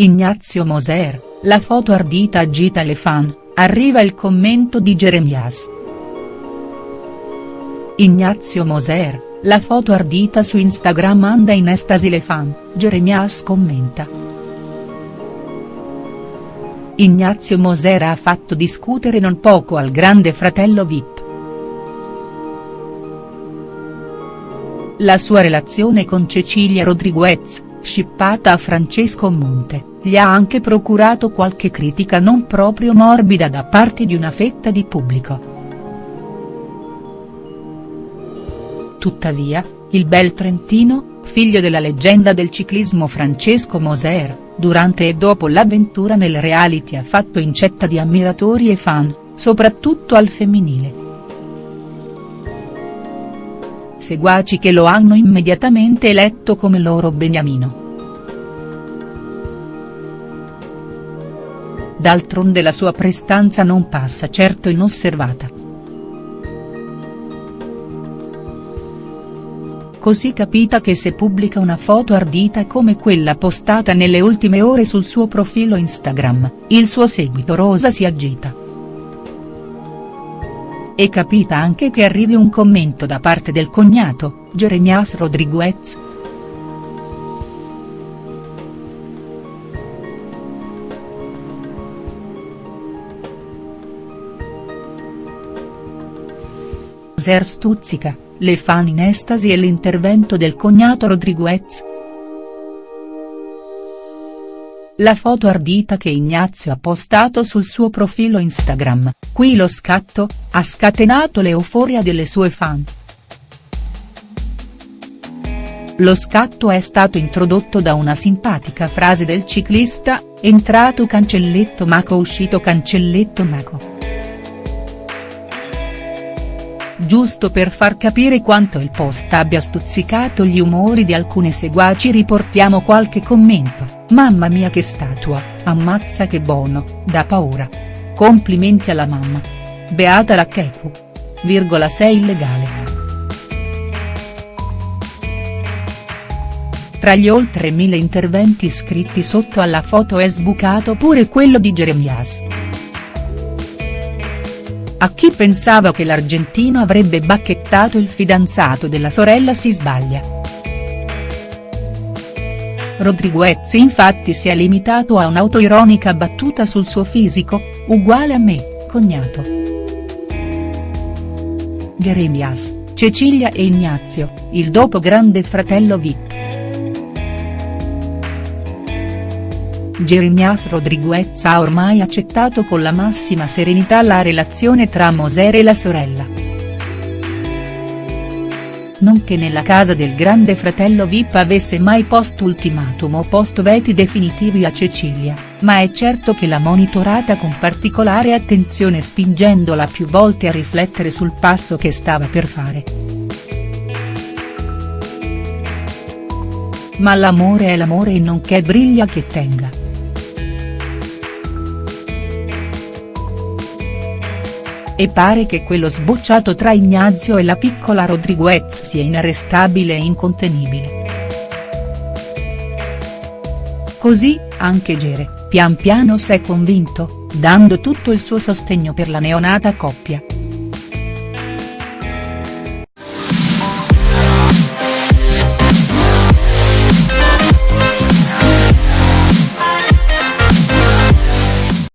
Ignazio Moser, la foto ardita agita le fan, arriva il commento di Jeremias. Ignazio Moser, la foto ardita su Instagram anda in estasi le fan, Jeremias commenta. Ignazio Moser ha fatto discutere non poco al grande fratello Vip. La sua relazione con Cecilia Rodriguez, scippata a Francesco Monte, gli ha anche procurato qualche critica non proprio morbida da parte di una fetta di pubblico. Tuttavia, il bel trentino, figlio della leggenda del ciclismo Francesco Moser, durante e dopo l'avventura nel reality ha fatto incetta di ammiratori e fan, soprattutto al femminile. Seguaci che lo hanno immediatamente eletto come loro beniamino. D'altronde la sua prestanza non passa certo inosservata. Così capita che se pubblica una foto ardita come quella postata nelle ultime ore sul suo profilo Instagram, il suo seguito rosa si agita. E capita anche che arrivi un commento da parte del cognato, Jeremias Rodriguez, Moser stuzzica, le fan in estasi e l'intervento del cognato Rodriguez. La foto ardita che Ignazio ha postato sul suo profilo Instagram, qui lo scatto, ha scatenato l'euforia delle sue fan. Lo scatto è stato introdotto da una simpatica frase del ciclista, entrato cancelletto Maco uscito cancelletto Maco. Giusto per far capire quanto il post abbia stuzzicato gli umori di alcune seguaci riportiamo qualche commento, mamma mia che statua, ammazza che buono, da paura. Complimenti alla mamma. Beata la Keku. Virgola sei illegale. Tra gli oltre mille interventi scritti sotto alla foto è sbucato pure quello di Jeremias. A chi pensava che l'argentino avrebbe bacchettato il fidanzato della sorella si sbaglia. Rodriguez infatti si è limitato a un'autoironica battuta sul suo fisico, uguale a me, cognato. Jeremias, Cecilia e Ignazio, il dopo grande fratello Vip. Jeremias Rodriguez ha ormai accettato con la massima serenità la relazione tra Moser e la sorella. Non che nella casa del grande fratello Vip avesse mai post ultimatum o post veti definitivi a Cecilia, ma è certo che l'ha monitorata con particolare attenzione spingendola più volte a riflettere sul passo che stava per fare. Ma l'amore è l'amore e non che briglia che tenga. E pare che quello sbocciato tra Ignazio e la piccola Rodriguez sia inarrestabile e incontenibile. Così, anche Gere, pian piano s'è convinto, dando tutto il suo sostegno per la neonata coppia.